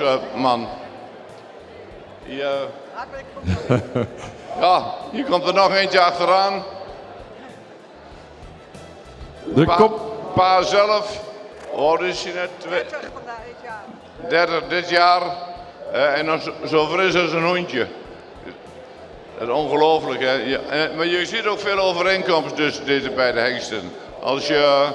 uh, man. Ja. ja, hier komt er nog eentje achteraan. De Pa, kop. pa zelf, net? Twee- 30 dit jaar. Eh, en dan zo, zo fris als een hondje. Dat is ongelooflijk, hè? Ja, eh, maar je ziet ook veel overeenkomsten tussen deze beide hengsten. Als je uh,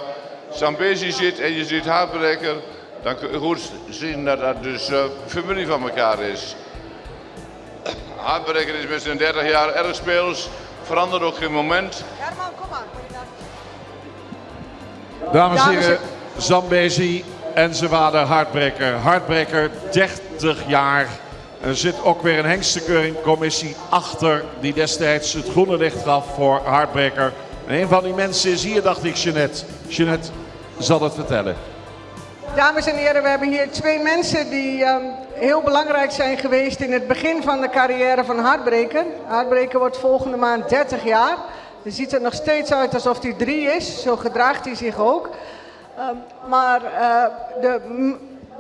Zambezi ziet en je ziet Haarbreker, dan kun je goed zien dat dat dus eh, familie van elkaar is. Haarbreker is met zijn 30 jaar erg speels, verandert ook geen moment. Herman, kom maar. Dames en Dames en- heren, Zambezi en zijn vader Hartbreker. Hartbreker, 30 jaar. Er zit ook weer een hengstenkeuringcommissie achter die destijds het groene licht gaf voor Hartbreker. En een van die mensen is hier, dacht ik, Jeanette. Jeanette zal het vertellen. Dames en heren, we hebben hier twee mensen die ehm, heel belangrijk zijn geweest in het begin van de carrière van Hartbreker. Hartbreker wordt volgende maand 30 jaar. Hij ziet er nog steeds uit alsof hij drie is, zo gedraagt hij zich ook. Ehm, maar eh, de,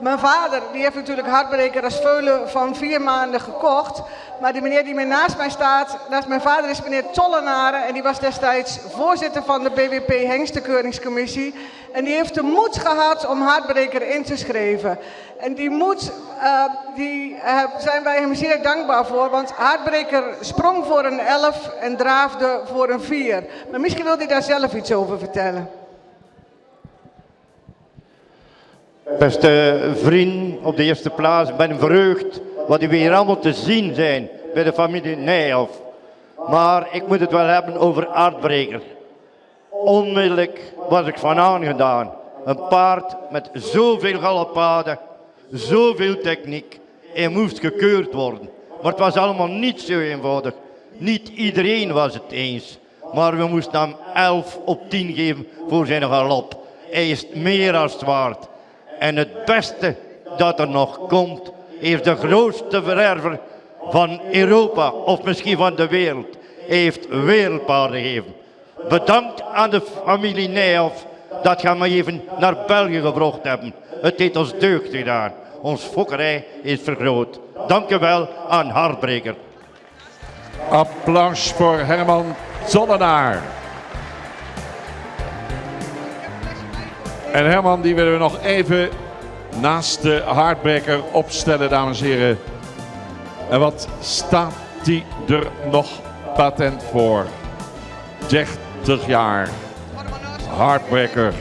mijn vader die heeft natuurlijk Hartbreker als veulen van vier maanden gekocht. Maar de meneer die meer naast mij staat, naast mijn vader is meneer Tollenaren. En die was destijds voorzitter van de BWP Hengstenkeuringscommissie. En die heeft de moed gehad om Hartbreker in te schrijven. En die moed, eh, die eh, zijn wij hem zeer dankbaar voor. Want Hartbreker sprong voor een 11 en draafde voor een 4. Maar misschien wil hij daar zelf iets over vertellen. Beste vrienden, op de eerste plaats, ik ben verheugd wat u weer allemaal te zien zijn bij de familie Nijhoff. Maar ik moet het wel hebben over aardbreker. Onmiddellijk was ik van aangedaan. Een paard met zoveel galoppaden, zoveel techniek. Hij moest gekeurd worden. Maar het was allemaal niet zo eenvoudig. Niet iedereen was het eens. Maar we moesten hem 11 op 10 geven voor zijn galop. Hij is meer als waard. En het beste dat er nog komt, heeft de grootste vererver van Europa of misschien van de wereld. Heeft wereldpaarden gegeven. Bedankt aan de familie Nijhoff dat gaan we even naar België gebracht hebben. Het heeft ons deugd gedaan. Ons fokkerij is vergroot. Dank u wel aan Hartbreker. Applaus voor Herman Zonnenaar. En Herman, die willen we nog even naast de Hardbreker opstellen, dames en heren. En wat staat die er nog patent voor? 30 jaar. Hardbreker.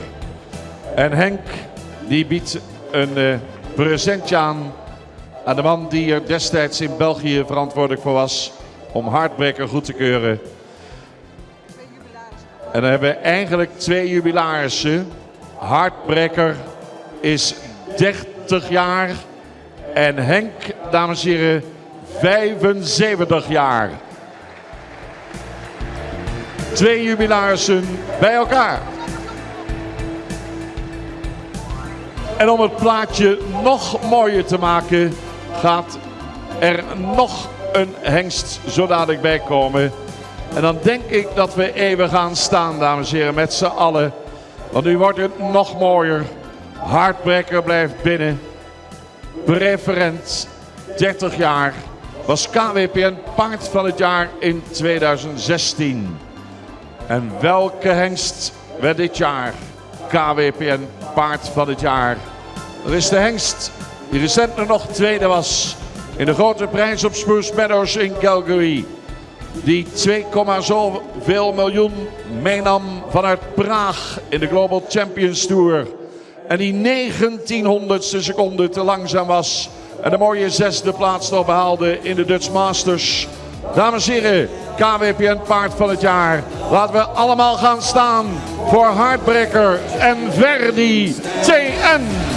En Henk, die biedt een eh, presentje aan aan de man die er destijds in België verantwoordelijk voor was om Hardbreker goed te keuren. En dan hebben we eigenlijk twee jubilarissen. Hardbreker is 30 jaar en Henk, dames en heren, 75 jaar. Twee jubilarissen bij elkaar. En om het plaatje nog mooier te maken, gaat er nog een hengst zo dadelijk bij komen. En dan denk ik dat we even gaan staan, dames en heren, met z'n allen. Want nu wordt het nog mooier. Hartbrekker blijft binnen. Preferent, 30 jaar. Was KWPN paard van het jaar in 2016. En welke hengst werd dit jaar KWPN paard van het jaar? Dat is de hengst die recentelijk nog tweede was in de grote prijs op Spruce Meadows in Calgary. Die 2, zoveel miljoen meenam vanuit Praag in de Global Champions Tour. En die 1900ste seconde te langzaam was. En de mooie zesde plaats nog behaalde in de Dutch Masters. Dames en heren, KWPN paard van het jaar. Laten we allemaal gaan staan voor Hardbreker en Verdi TN.